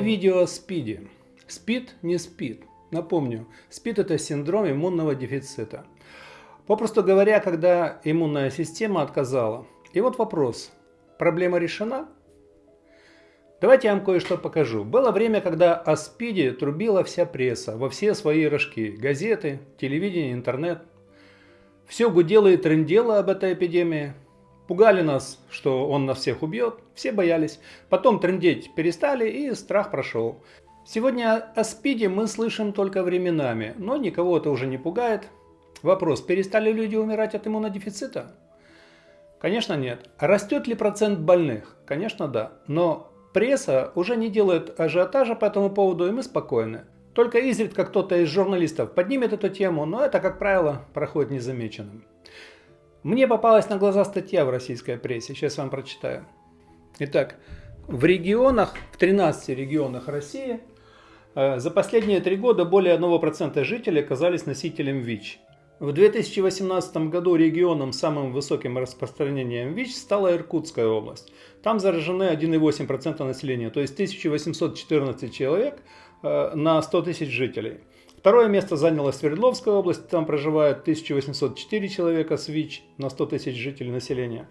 видео о СПИДе. СПИД не спит. Напомню, СПИД это синдром иммунного дефицита. Попросту говоря, когда иммунная система отказала. И вот вопрос, проблема решена? Давайте я вам кое-что покажу. Было время, когда о СПИДе трубила вся пресса, во все свои рожки. Газеты, телевидение, интернет. Все гудело и трендело об этой эпидемии. Пугали нас, что он нас всех убьет, все боялись. Потом трендеть перестали и страх прошел. Сегодня о СПИДе мы слышим только временами, но никого это уже не пугает. Вопрос, перестали люди умирать от иммунодефицита? Конечно нет. Растет ли процент больных? Конечно да. Но пресса уже не делает ажиотажа по этому поводу, и мы спокойны. Только изредка кто-то из журналистов поднимет эту тему, но это, как правило, проходит незамеченным. Мне попалась на глаза статья в российской прессе, сейчас вам прочитаю. Итак, в регионах, в 13 регионах России э, за последние три года более 1% жителей оказались носителем ВИЧ. В 2018 году регионом с самым высоким распространением ВИЧ стала Иркутская область. Там заражены 1,8% населения, то есть 1814 человек э, на 100 тысяч жителей. Второе место заняла Свердловская область, там проживает 1804 человека с ВИЧ на 100 тысяч жителей населения.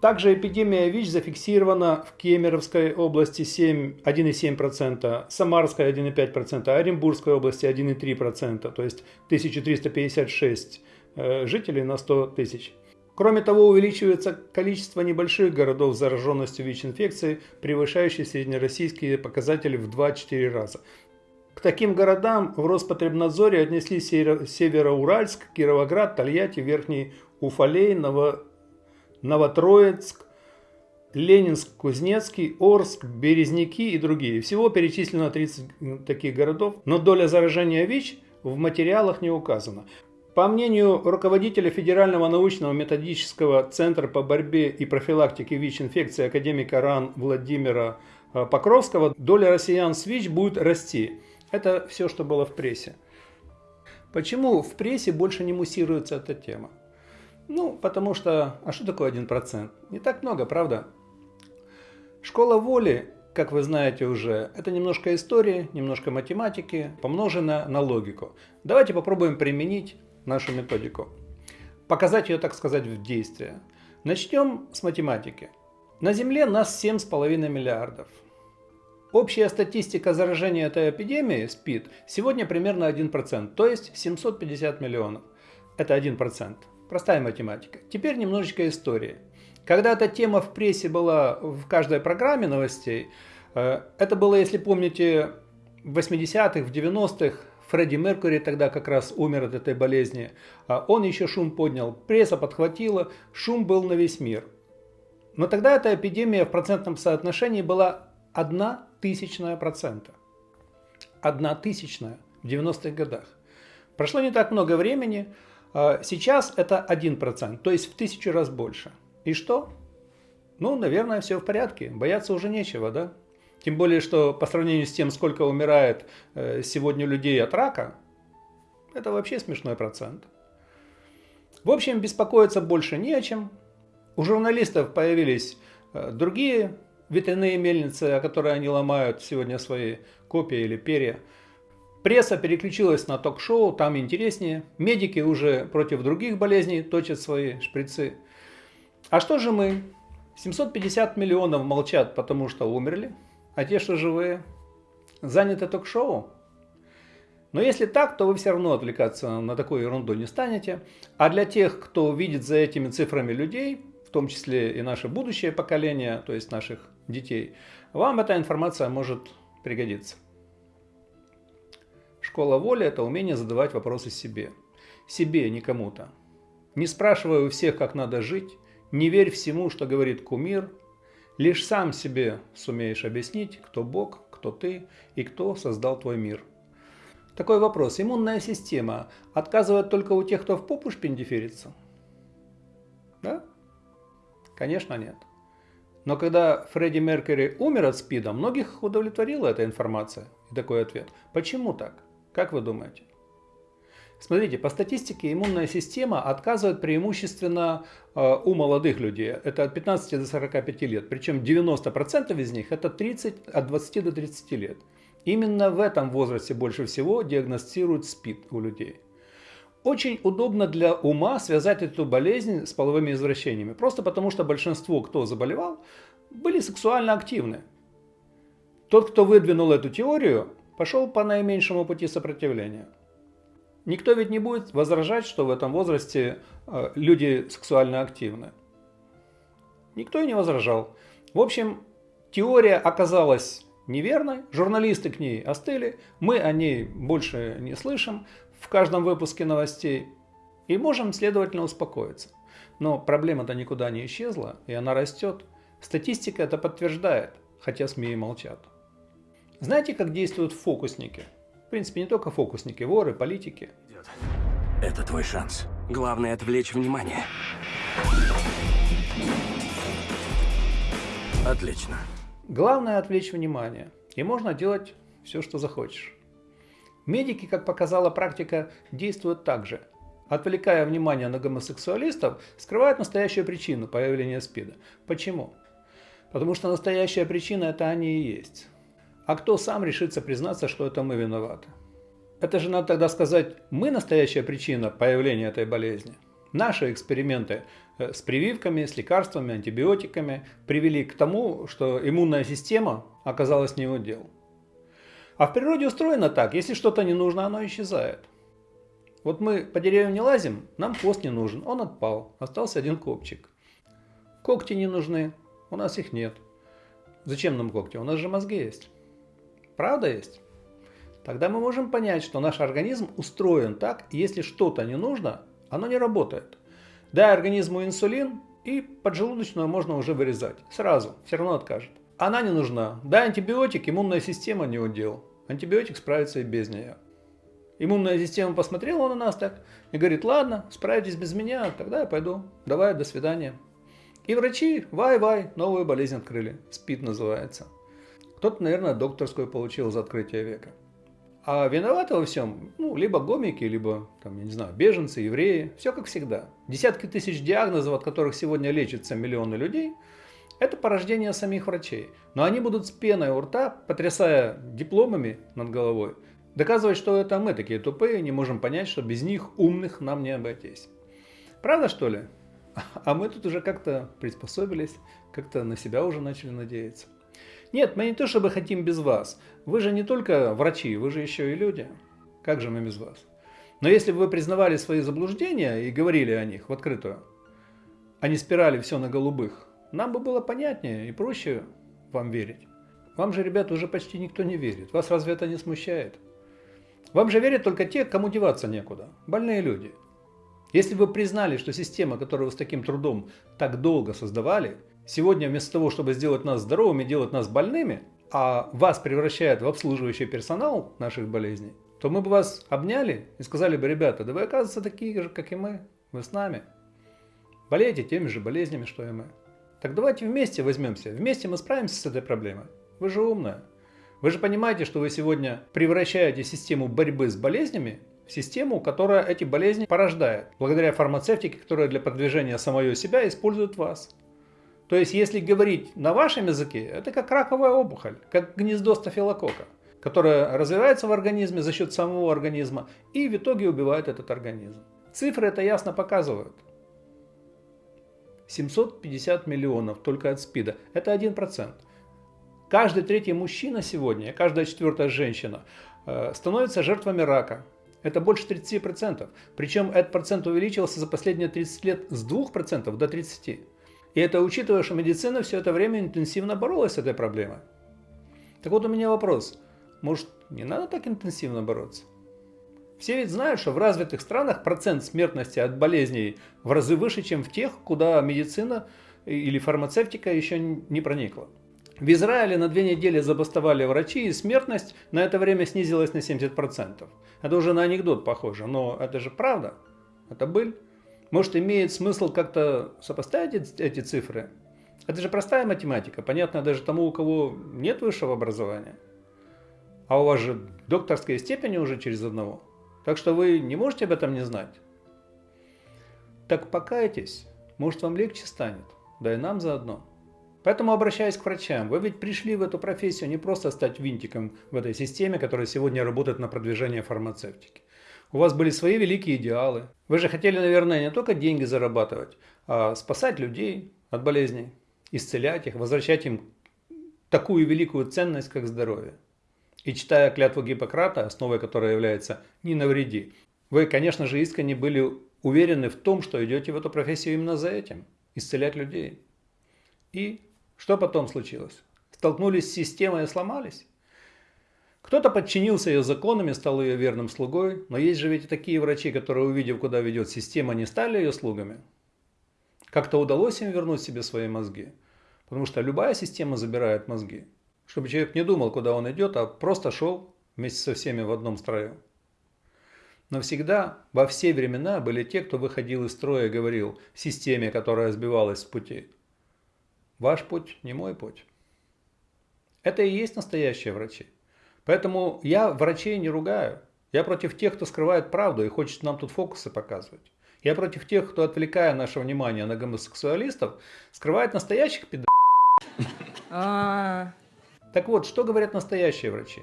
Также эпидемия ВИЧ зафиксирована в Кемеровской области 1,7%, Самарской 1,5%, Оренбургской области 1,3%, то есть 1356 э, жителей на 100 тысяч. Кроме того, увеличивается количество небольших городов с зараженностью ВИЧ-инфекцией, превышающей среднероссийские показатели в 2-4 раза. К таким городам в Роспотребнадзоре отнесли Североуральск, Кировоград, Тольятти, Верхний Уфалей, Ново... Новотроицк, Ленинск, Кузнецкий, Орск, Березники и другие. Всего перечислено 30 таких городов, но доля заражения ВИЧ в материалах не указана. По мнению руководителя Федерального научного методического центра по борьбе и профилактике ВИЧ-инфекции академика РАН Владимира э, Покровского, доля россиян с ВИЧ будет расти. Это все, что было в прессе. Почему в прессе больше не муссируется эта тема? Ну, потому что, а что такое 1%? Не так много, правда? Школа воли, как вы знаете уже, это немножко истории, немножко математики, помножено на логику. Давайте попробуем применить нашу методику. Показать ее, так сказать, в действии. Начнем с математики. На Земле нас 7,5 миллиардов. Общая статистика заражения этой эпидемией, СПИД, сегодня примерно 1%, то есть 750 миллионов. Это 1%. Простая математика. Теперь немножечко истории. Когда эта тема в прессе была в каждой программе новостей, э, это было, если помните, в 80-х, в 90-х, Фредди Меркури тогда как раз умер от этой болезни. А он еще шум поднял, пресса подхватила, шум был на весь мир. Но тогда эта эпидемия в процентном соотношении была одна тысячная процента. Одна тысячная в 90-х годах. Прошло не так много времени, а сейчас это 1%, то есть в тысячу раз больше. И что? Ну, наверное, все в порядке, бояться уже нечего, да? Тем более, что по сравнению с тем, сколько умирает э, сегодня людей от рака, это вообще смешной процент. В общем, беспокоиться больше не о чем. У журналистов появились э, другие ветряные мельницы, которые они ломают сегодня свои копии или перья. Пресса переключилась на ток-шоу, там интереснее. Медики уже против других болезней точат свои шприцы. А что же мы? 750 миллионов молчат, потому что умерли, а те, что живые, заняты ток-шоу. Но если так, то вы все равно отвлекаться на такую ерунду не станете. А для тех, кто видит за этими цифрами людей, в том числе и наше будущее поколение, то есть наших детей, вам эта информация может пригодиться. Школа воли – это умение задавать вопросы себе. Себе, не кому-то. Не спрашивая у всех, как надо жить, не верь всему, что говорит кумир, лишь сам себе сумеешь объяснить, кто Бог, кто ты и кто создал твой мир. Такой вопрос. Иммунная система отказывает только у тех, кто в попу шпиндиферится? Да? Конечно, нет. Но когда Фредди Меркьюри умер от СПИДа, многих удовлетворила эта информация и такой ответ. Почему так? Как вы думаете? Смотрите, по статистике иммунная система отказывает преимущественно э, у молодых людей. Это от 15 до 45 лет. Причем 90% из них это 30, от 20 до 30 лет. Именно в этом возрасте больше всего диагностируют СПИД у людей. Очень удобно для ума связать эту болезнь с половыми извращениями. Просто потому, что большинство, кто заболевал, были сексуально активны. Тот, кто выдвинул эту теорию, пошел по наименьшему пути сопротивления. Никто ведь не будет возражать, что в этом возрасте э, люди сексуально активны. Никто и не возражал. В общем, теория оказалась неверной, журналисты к ней остыли, мы о ней больше не слышим в каждом выпуске новостей и можем, следовательно, успокоиться. Но проблема-то никуда не исчезла, и она растет. Статистика это подтверждает, хотя СМИ и молчат. Знаете, как действуют фокусники? принципе, не только фокусники, воры, политики. Это твой шанс. Главное отвлечь внимание. Отлично. Главное отвлечь внимание. И можно делать все, что захочешь. Медики, как показала практика, действуют так же. Отвлекая внимание на гомосексуалистов, скрывают настоящую причину появления СПИДа. Почему? Потому что настоящая причина это они и есть. А кто сам решится признаться, что это мы виноваты? Это же надо тогда сказать, мы настоящая причина появления этой болезни. Наши эксперименты э, с прививками, с лекарствами, антибиотиками привели к тому, что иммунная система оказалась не удел. А в природе устроено так, если что-то не нужно, оно исчезает. Вот мы по деревьям не лазим, нам хвост не нужен, он отпал, остался один копчик. Когти не нужны, у нас их нет. Зачем нам когти? У нас же мозги есть. Правда есть? Тогда мы можем понять, что наш организм устроен так, если что-то не нужно, оно не работает. Дай организму инсулин, и поджелудочную можно уже вырезать. Сразу, все равно откажет. Она не нужна. Дай антибиотик, иммунная система не удел. Антибиотик справится и без нее. Иммунная система посмотрела на нас так и говорит, ладно, справитесь без меня, тогда я пойду. Давай, до свидания. И врачи, вай-вай, новую болезнь открыли. СПИД называется. Кто-то, наверное, докторскую получил за открытие века. А виноваты во всем, ну, либо гомики, либо, там, я не знаю, беженцы, евреи. Все как всегда. Десятки тысяч диагнозов, от которых сегодня лечатся миллионы людей, это порождение самих врачей. Но они будут с пеной у рта, потрясая дипломами над головой, доказывать, что это мы такие тупые, не можем понять, что без них умных нам не обойтись. Правда, что ли? А мы тут уже как-то приспособились, как-то на себя уже начали надеяться. Нет, мы не то чтобы хотим без вас. Вы же не только врачи, вы же еще и люди. Как же мы без вас? Но если бы вы признавали свои заблуждения и говорили о них в открытую, а не спирали все на голубых, нам бы было понятнее и проще вам верить. Вам же, ребята, уже почти никто не верит. Вас разве это не смущает? Вам же верят только те, кому деваться некуда. Больные люди. Если бы вы признали, что система, которую вы с таким трудом так долго создавали – Сегодня вместо того, чтобы сделать нас здоровыми, делать нас больными, а вас превращают в обслуживающий персонал наших болезней, то мы бы вас обняли и сказали бы, ребята, да вы оказывается такие же, как и мы, вы с нами. Болеете теми же болезнями, что и мы. Так давайте вместе возьмемся, вместе мы справимся с этой проблемой. Вы же умная. Вы же понимаете, что вы сегодня превращаете систему борьбы с болезнями в систему, которая эти болезни порождает, благодаря фармацевтике, которая для продвижения самого себя использует вас. То есть, если говорить на вашем языке, это как раковая опухоль, как гнездо стафилокока, которое развивается в организме за счет самого организма и в итоге убивает этот организм. Цифры это ясно показывают. 750 миллионов только от СПИДа. Это 1%. Каждый третий мужчина сегодня, каждая четвертая женщина э, становится жертвами рака. Это больше 30%. Причем этот процент увеличился за последние 30 лет с 2% до 30%. И это учитывая, что медицина все это время интенсивно боролась с этой проблемой. Так вот у меня вопрос. Может, не надо так интенсивно бороться? Все ведь знают, что в развитых странах процент смертности от болезней в разы выше, чем в тех, куда медицина или фармацевтика еще не проникла. В Израиле на две недели забастовали врачи, и смертность на это время снизилась на 70%. Это уже на анекдот похоже, но это же правда. Это быль. Может, имеет смысл как-то сопоставить эти цифры? Это же простая математика, понятно даже тому, у кого нет высшего образования. А у вас же докторская степень уже через одного. Так что вы не можете об этом не знать. Так покайтесь, может вам легче станет, да и нам заодно. Поэтому обращаясь к врачам, вы ведь пришли в эту профессию не просто стать винтиком в этой системе, которая сегодня работает на продвижение фармацевтики. У вас были свои великие идеалы. Вы же хотели, наверное, не только деньги зарабатывать, а спасать людей от болезней, исцелять их, возвращать им такую великую ценность, как здоровье. И читая клятву Гиппократа, основой которой является «не навреди», вы, конечно же, искренне были уверены в том, что идете в эту профессию именно за этим – исцелять людей. И что потом случилось? Столкнулись с системой и сломались? Кто-то подчинился ее законам и стал ее верным слугой, но есть же ведь и такие врачи, которые, увидев, куда ведет система, не стали ее слугами. Как-то удалось им вернуть себе свои мозги. Потому что любая система забирает мозги. Чтобы человек не думал, куда он идет, а просто шел вместе со всеми в одном строю. Но всегда, во все времена были те, кто выходил из строя и говорил системе, которая сбивалась с пути. Ваш путь не мой путь. Это и есть настоящие врачи. Поэтому я врачей не ругаю. Я против тех, кто скрывает правду и хочет нам тут фокусы показывать. Я против тех, кто, отвлекая наше внимание на гомосексуалистов, скрывает настоящих пидоров. Так вот, что говорят настоящие врачи?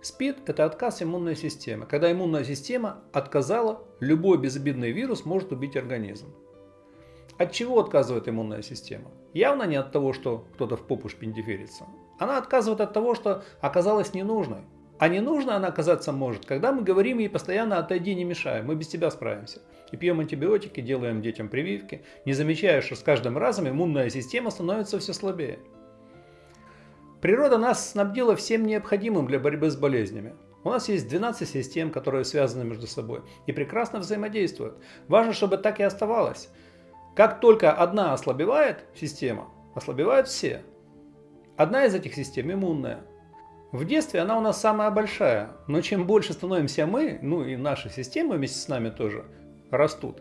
СПИД – это отказ иммунной системы. Когда иммунная система отказала, любой безобидный вирус может убить организм. От чего отказывает иммунная система? Явно не от того, что кто-то в попу шпиндиферится. Она отказывает от того, что оказалась ненужной. А ненужной она оказаться может, когда мы говорим ей постоянно «отойди, не мешай, мы без тебя справимся». И пьем антибиотики, делаем детям прививки, не замечая, что с каждым разом иммунная система становится все слабее. Природа нас снабдила всем необходимым для борьбы с болезнями. У нас есть 12 систем, которые связаны между собой и прекрасно взаимодействуют. Важно, чтобы так и оставалось. Как только одна ослабевает система, ослабевают все. Одна из этих систем иммунная. В детстве она у нас самая большая, но чем больше становимся мы, ну и наши системы вместе с нами тоже растут,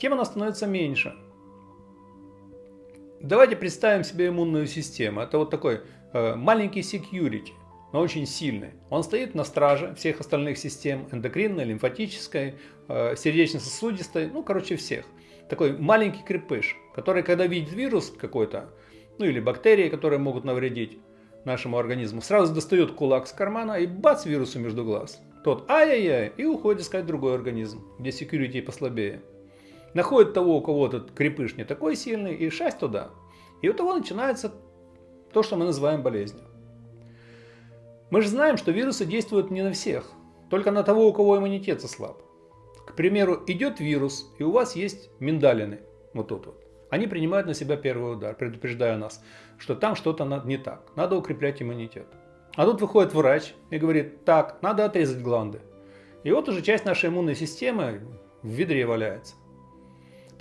тем она становится меньше. Давайте представим себе иммунную систему. Это вот такой маленький security, но очень сильный. Он стоит на страже всех остальных систем, эндокринной, лимфатической, э, сердечно-сосудистой, ну короче всех – такой маленький крепыш, который, когда видит вирус какой-то, ну или бактерии, которые могут навредить нашему организму, сразу достает кулак с кармана и бац вирусу между глаз. Тот ай-яй-яй и уходит искать другой организм, где security послабее. Находит того, у кого этот крепыш не такой сильный, и шасть туда. И у того начинается то, что мы называем болезнью. Мы же знаем, что вирусы действуют не на всех, только на того, у кого иммунитет слаб. К примеру, идет вирус, и у вас есть миндалины, вот тут вот. Они принимают на себя первый удар, предупреждая нас, что там что-то не так, надо укреплять иммунитет. А тут выходит врач и говорит, так, надо отрезать гланды. И вот уже часть нашей иммунной системы в ведре валяется.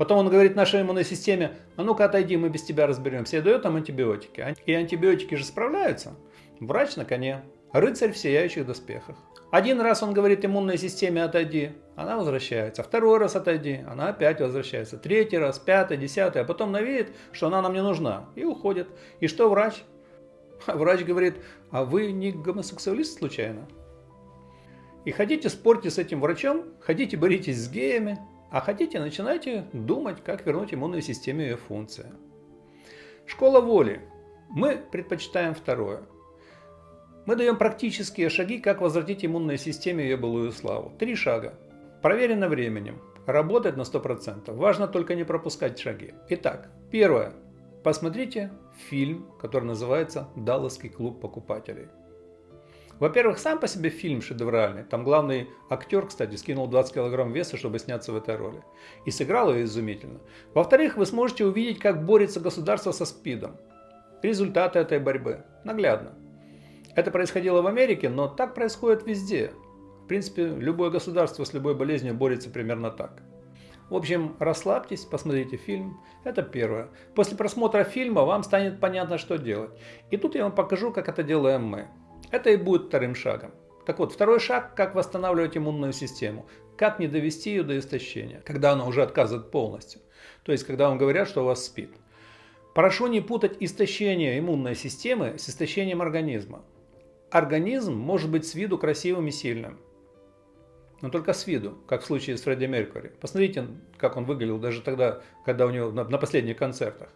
Потом он говорит нашей иммунной системе, а ну-ка отойди, мы без тебя разберемся. И дает там антибиотики. И антибиотики же справляются. Врач на коне. Рыцарь в сияющих доспехах. Один раз он говорит иммунной системе отойди, она возвращается. Второй раз отойди, она опять возвращается. Третий раз, пятый, десятый, а потом навеет, что она нам не нужна и уходит. И что врач? врач говорит, а вы не гомосексуалист случайно? И хотите спорьте с этим врачом, хотите боритесь с геями, а хотите начинайте думать, как вернуть иммунной системе ее функции. Школа воли. Мы предпочитаем второе. Мы даем практические шаги, как возвратить иммунной системе ее былую славу. Три шага. Проверено временем. Работает на 100%. Важно только не пропускать шаги. Итак, первое. Посмотрите фильм, который называется «Далласский клуб покупателей». Во-первых, сам по себе фильм шедевральный. Там главный актер, кстати, скинул 20 килограмм веса, чтобы сняться в этой роли. И сыграл ее изумительно. Во-вторых, вы сможете увидеть, как борется государство со СПИДом. Результаты этой борьбы. Наглядно. Это происходило в Америке, но так происходит везде. В принципе, любое государство с любой болезнью борется примерно так. В общем, расслабьтесь, посмотрите фильм. Это первое. После просмотра фильма вам станет понятно, что делать. И тут я вам покажу, как это делаем мы. Это и будет вторым шагом. Так вот, второй шаг, как восстанавливать иммунную систему. Как не довести ее до истощения, когда она уже отказывает полностью. То есть, когда вам говорят, что у вас спит. Прошу не путать истощение иммунной системы с истощением организма. Организм может быть с виду красивым и сильным. но только с виду, как в случае с Фредди Меркьюри. Посмотрите, как он выглядел даже тогда, когда у него на, последних концертах.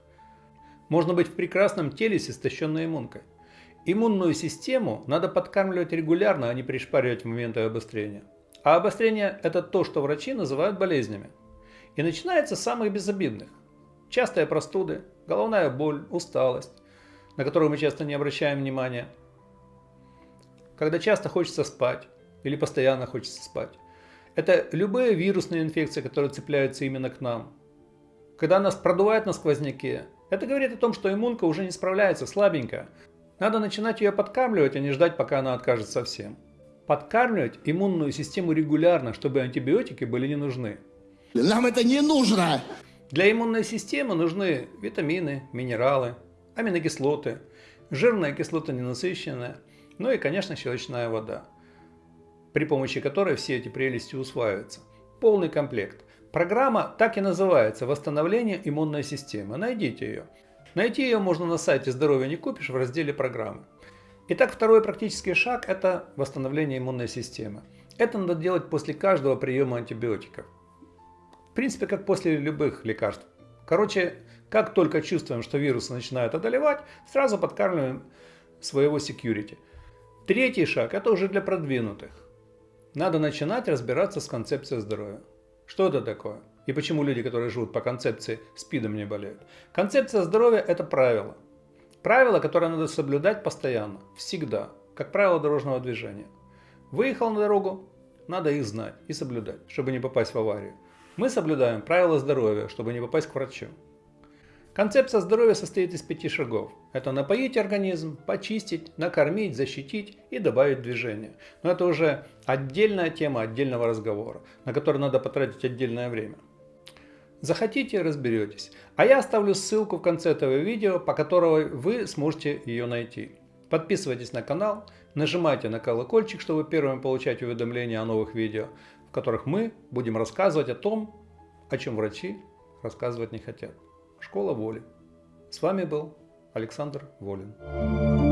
Можно быть в прекрасном теле с истощенной иммункой. Иммунную систему надо подкармливать регулярно, а не пришпаривать в моменты обострения. А обострение – это то, что врачи называют болезнями. И начинается с самых безобидных. Частые простуды, головная боль, усталость, на которую мы часто не обращаем внимания. Когда часто хочется спать или постоянно хочется спать. Это любые вирусные инфекции, которые цепляются именно к нам. Когда нас продувает на сквозняке, это говорит о том, что иммунка уже не справляется, слабенькая. Надо начинать ее подкармливать, а не ждать, пока она откажет совсем. Подкармливать иммунную систему регулярно, чтобы антибиотики были не нужны. Нам это не нужно! Для иммунной системы нужны витамины, минералы, аминокислоты, жирная кислота ненасыщенная, ну и, конечно, щелочная вода, при помощи которой все эти прелести усваиваются. Полный комплект. Программа так и называется «Восстановление иммунной системы». Найдите ее. Найти ее можно на сайте «Здоровье не купишь» в разделе «Программы». Итак, второй практический шаг – это восстановление иммунной системы. Это надо делать после каждого приема антибиотиков. В принципе, как после любых лекарств. Короче, как только чувствуем, что вирусы начинают одолевать, сразу подкармливаем своего security. Третий шаг – это уже для продвинутых. Надо начинать разбираться с концепцией здоровья. Что это такое? И почему люди, которые живут по концепции, СПИДом не болеют? Концепция здоровья – это правило. Правило, которое надо соблюдать постоянно, всегда, как правило дорожного движения. Выехал на дорогу, надо их знать и соблюдать, чтобы не попасть в аварию. Мы соблюдаем правила здоровья, чтобы не попасть к врачу. Концепция здоровья состоит из пяти шагов. Это напоить организм, почистить, накормить, защитить и добавить движение. Но это уже отдельная тема отдельного разговора, на который надо потратить отдельное время. Захотите, разберетесь. А я оставлю ссылку в конце этого видео, по которой вы сможете ее найти. Подписывайтесь на канал, нажимайте на колокольчик, чтобы первым получать уведомления о новых видео, в которых мы будем рассказывать о том, о чем врачи рассказывать не хотят. Школа воли. С вами был Александр Волин.